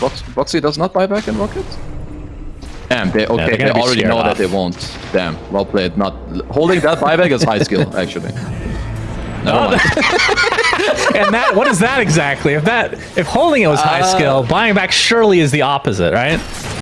Box Boxi does not buy back in rockets. Damn, they, okay, They they already know know that they won't. Damn, well played. Not Holding that buyback is high skill, actually. No. And that what is that exactly? If that if holding it was high Uh, skill, buying back surely is the opposite, right?